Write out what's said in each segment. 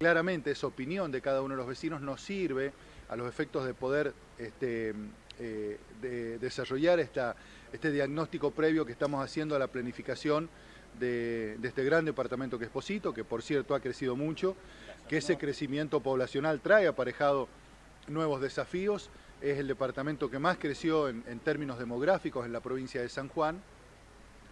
Claramente esa opinión de cada uno de los vecinos nos sirve a los efectos de poder este, eh, de desarrollar este diagnóstico previo que estamos haciendo a la planificación de, este gran departamento que es Posito, que por cierto ha crecido mucho, que ese crecimiento poblacional trae aparejado nuevos desafíos, es el departamento que más creció en, en términos demográficos en la provincia de San Juan,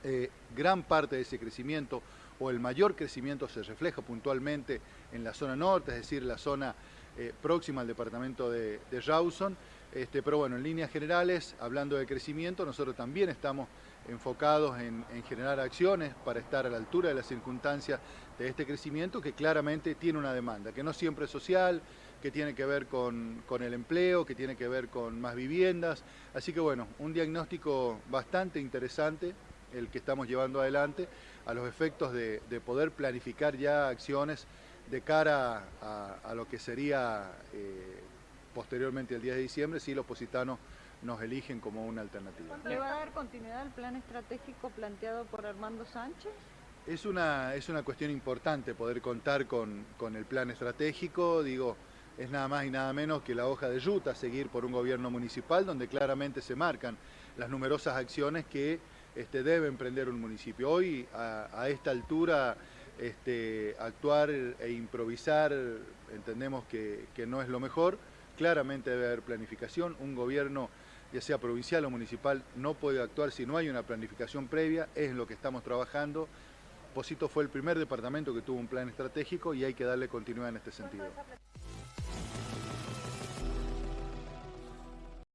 eh, gran parte de ese crecimiento o el mayor crecimiento se refleja puntualmente en la zona norte, es decir, la zona eh, próxima al departamento de, de Rawson, este, pero bueno, en líneas generales, hablando de crecimiento, nosotros también estamos enfocados en, en, generar acciones para estar a la altura de las circunstancias de este crecimiento que claramente tiene una demanda, que no siempre es social, que tiene que ver con, con, el empleo, que tiene que ver con más viviendas. Así que bueno, un diagnóstico bastante interesante el que estamos llevando adelante a los efectos de, de poder planificar ya acciones de cara a, a lo que sería eh, posteriormente el 10 de diciembre si los positanos nos eligen como una alternativa. ¿Le va a dar continuidad al plan estratégico planteado por Armando Sánchez? Es una, es una cuestión importante poder contar con, con el plan estratégico, digo, es nada más y nada menos que la hoja de ruta seguir por un gobierno municipal donde claramente se marcan las numerosas acciones que este, debe emprender un municipio. Hoy, a, esta altura, este, actuar e improvisar entendemos que, que no es lo mejor, claramente debe haber planificación, un gobierno ya sea provincial o municipal, no puede actuar si no hay una planificación previa, es lo que estamos trabajando. Posito fue el primer departamento que tuvo un plan estratégico y hay que darle continuidad en este sentido.